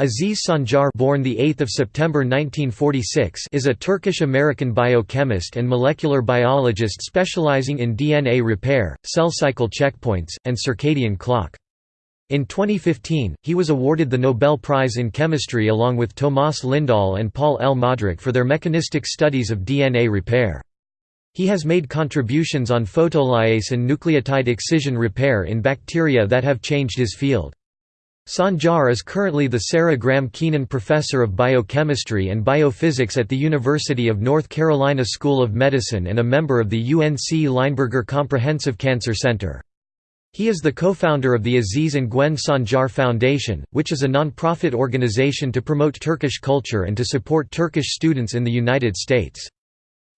Aziz Sancar born the 8th of September 1946 is a Turkish-American biochemist and molecular biologist specializing in DNA repair, cell cycle checkpoints, and circadian clock. In 2015, he was awarded the Nobel Prize in Chemistry along with Tomas Lindahl and Paul L. Modrich for their mechanistic studies of DNA repair. He has made contributions on photolyase and nucleotide excision repair in bacteria that have changed his field. Sancar is currently the Sarah Graham Keenan Professor of Biochemistry and Biophysics at the University of North Carolina School of Medicine and a member of the UNC Lineberger Comprehensive Cancer Center. He is the co-founder of the Aziz and Gwen Sancar Foundation, which is a non-profit organization to promote Turkish culture and to support Turkish students in the United States.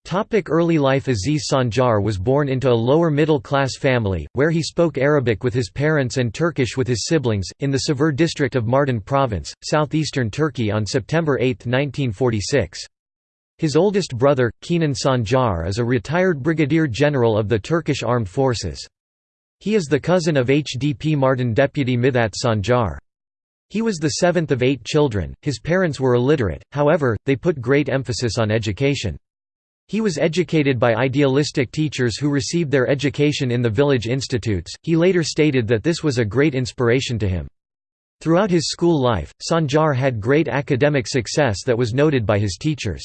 Topic early life Aziz Sancar was born into a lower middle-class family, where he spoke Arabic with his parents and Turkish with his siblings, in the Savur district of Mardin province, southeastern Turkey on September 8, 1946. His oldest brother, Kenan Sancar is a retired brigadier general of the Turkish Armed Forces. He is the cousin of HDP Mardin deputy Mithat Sancar. He was the seventh of eight children, his parents were illiterate, however, they put great emphasis on education. He was educated by idealistic teachers who received their education in the village institutes. He later stated that this was a great inspiration to him. Throughout his school life, Sancar had great academic success that was noted by his teachers.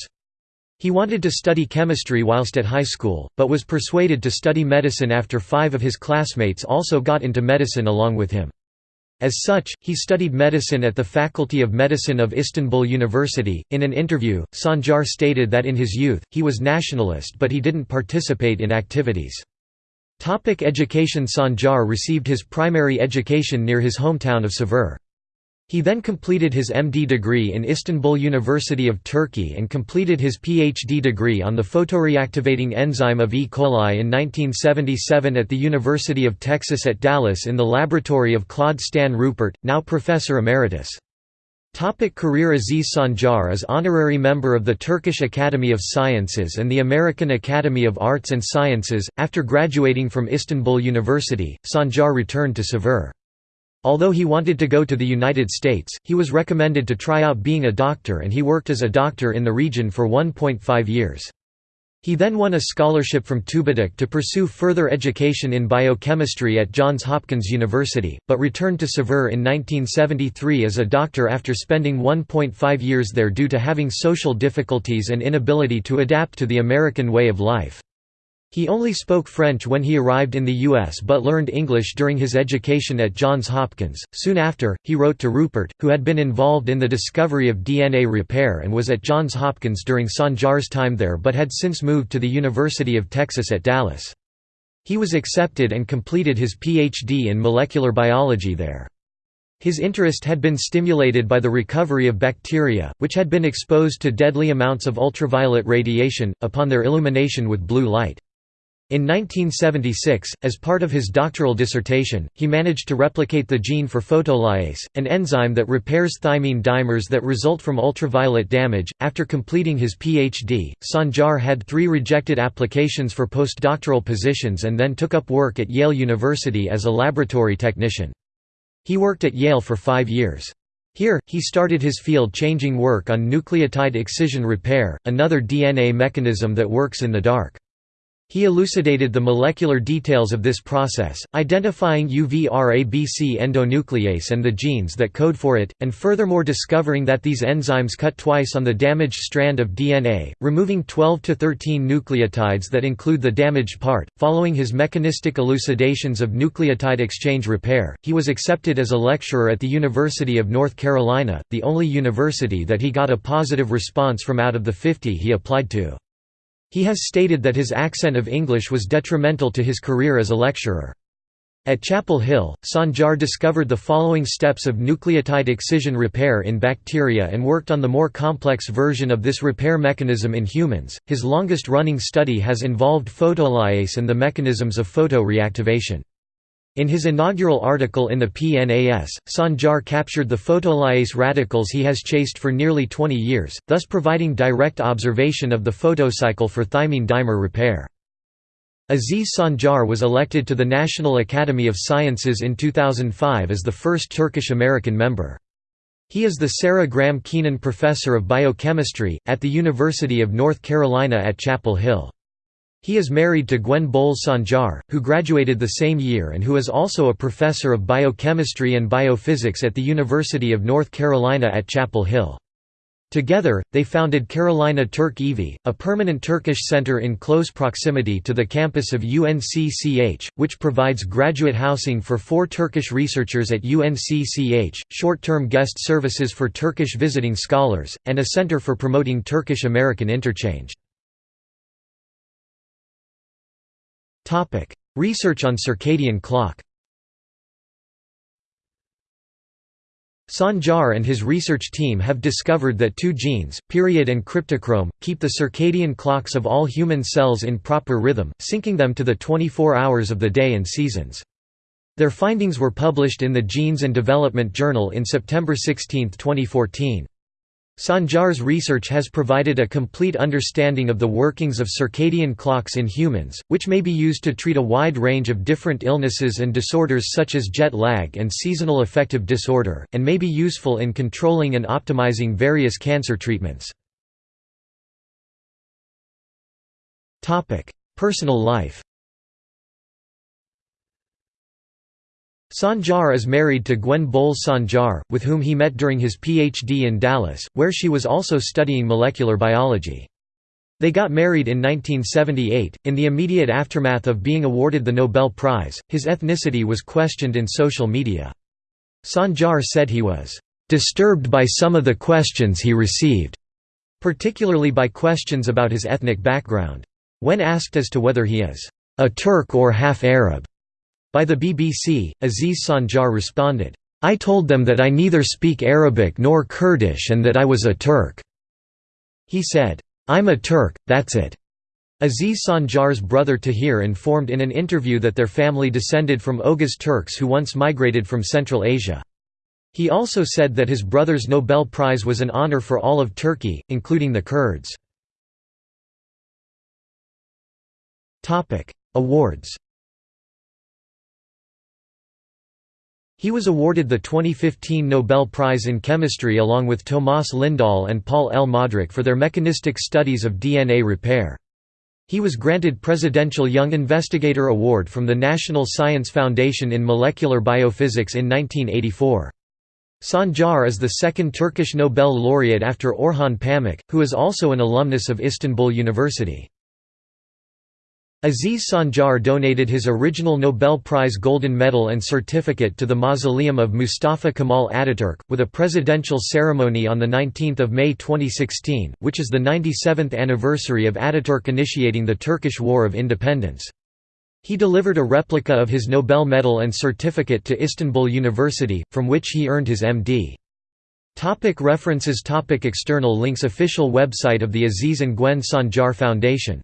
He wanted to study chemistry whilst at high school, but was persuaded to study medicine after five of his classmates also got into medicine along with him. As such, he studied medicine at the Faculty of Medicine of Istanbul University. In an interview, Sancar stated that in his youth, he was nationalist but he didn't participate in activities. Topic education Sancar received his primary education near his hometown of Savur. He then completed his MD degree in Istanbul University of Turkey and completed his PhD degree on the photoreactivating enzyme of E. coli in 1977 at the University of Texas at Dallas in the laboratory of Claude Stan Rupert, now Professor Emeritus. Topic career Aziz Sancar is honorary member of the Turkish Academy of Sciences and the American Academy of Arts and Sciences. After graduating from Istanbul University, Sancar returned to Savur. Although he wanted to go to the United States, he was recommended to try out being a doctor and he worked as a doctor in the region for 1.5 years. He then won a scholarship from Tubitak to pursue further education in biochemistry at Johns Hopkins University, but returned to Savur in 1973 as a doctor after spending 1.5 years there due to having social difficulties and inability to adapt to the American way of life. He only spoke French when he arrived in the U.S. but learned English during his education at Johns Hopkins. Soon after, he wrote to Rupert, who had been involved in the discovery of DNA repair and was at Johns Hopkins during Sancar's time there but had since moved to the University of Texas at Dallas. He was accepted and completed his Ph.D. in molecular biology there. His interest had been stimulated by the recovery of bacteria, which had been exposed to deadly amounts of ultraviolet radiation, upon their illumination with blue light. In 1976, as part of his doctoral dissertation, he managed to replicate the gene for photolyase, an enzyme that repairs thymine dimers that result from ultraviolet damage. After completing his PhD, Sancar had three rejected applications for postdoctoral positions and then took up work at Yale University as a laboratory technician. He worked at Yale for five years. Here, he started his field-changing work on nucleotide excision repair, another DNA mechanism that works in the dark. He elucidated the molecular details of this process, identifying UVRABC endonuclease and the genes that code for it, and furthermore discovering that these enzymes cut twice on the damaged strand of DNA, removing 12 to 13 nucleotides that include the damaged part. Following his mechanistic elucidations of nucleotide excision repair, he was accepted as a lecturer at the University of North Carolina, the only university that he got a positive response from out of the 50 he applied to. He has stated that his accent of English was detrimental to his career as a lecturer. At Chapel Hill, Sancar discovered the following steps of nucleotide excision repair in bacteria and worked on the more complex version of this repair mechanism in humans. His longest running study has involved photolyase and the mechanisms of photoreactivation. In his inaugural article in the PNAS, Sancar captured the photolyase radicals he has chased for nearly 20 years, thus providing direct observation of the photocycle for thymine dimer repair. Aziz Sancar was elected to the National Academy of Sciences in 2005 as the first Turkish-American member. He is the Sarah Graham Keenan Professor of Biochemistry, at the University of North Carolina at Chapel Hill. He is married to Gwen Bowles Sancar, who graduated the same year and who is also a professor of biochemistry and biophysics at the University of North Carolina at Chapel Hill. Together, they founded Carolina Türk Evi, a permanent Turkish center in close proximity to the campus of UNCCH, which provides graduate housing for four Turkish researchers at UNCCH, short-term guest services for Turkish visiting scholars, and a center for promoting Turkish-American interchange. Research on circadian clock Sancar and his research team have discovered that two genes, period and cryptochrome, keep the circadian clocks of all human cells in proper rhythm, syncing them to the 24 hours of the day and seasons. Their findings were published in the Genes and Development Journal in September 16, 2014. Sancar's research has provided a complete understanding of the workings of circadian clocks in humans, which may be used to treat a wide range of different illnesses and disorders such as jet lag and seasonal affective disorder, and may be useful in controlling and optimizing various cancer treatments. Personal life Sancar is married to Gwen Bowles Sancar, with whom he met during his PhD in Dallas, where she was also studying molecular biology. They got married in 1978. In the immediate aftermath of being awarded the Nobel Prize, his ethnicity was questioned in social media. Sancar said he was disturbed by some of the questions he received, particularly by questions about his ethnic background. When asked as to whether he is a Turk or half Arab, by the BBC, Aziz Sancar responded, I told them that I neither speak Arabic nor Kurdish and that I was a Turk. He said, I'm a Turk, that's it. Aziz Sancar's brother Tahir informed in an interview that their family descended from Oghuz Turks who once migrated from Central Asia. He also said that his brother's Nobel Prize was an honor for all of Turkey, including the Kurds. Awards He was awarded the 2015 Nobel Prize in Chemistry along with Tomas Lindahl and Paul L. Modrich for their mechanistic studies of DNA repair. He was granted Presidential Young Investigator Award from the National Science Foundation in Molecular Biophysics in 1984. Sancar is the second Turkish Nobel laureate after Orhan Pamuk, who is also an alumnus of Istanbul University. Aziz Sancar donated his original Nobel Prize Golden Medal and certificate to the mausoleum of Mustafa Kemal Ataturk, with a presidential ceremony on 19 May 2016, which is the 97th anniversary of Ataturk initiating the Turkish War of Independence. He delivered a replica of his Nobel medal and certificate to Istanbul University, from which he earned his M.D. Topic references Topic External links Official website of the Aziz and Gwen Sancar Foundation